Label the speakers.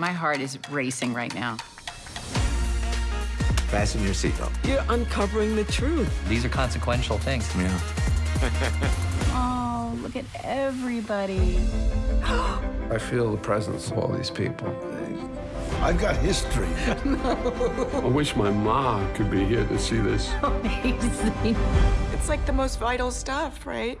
Speaker 1: My heart is racing right now.
Speaker 2: Fasten your seatbelt.
Speaker 3: You're uncovering the truth.
Speaker 4: These are consequential things.
Speaker 2: Yeah.
Speaker 1: Oh, look at everybody.
Speaker 5: I feel the presence of all these people.
Speaker 6: I've got history.
Speaker 5: I wish my ma could be here to see this.
Speaker 1: Amazing.
Speaker 3: It's like the most vital stuff, right?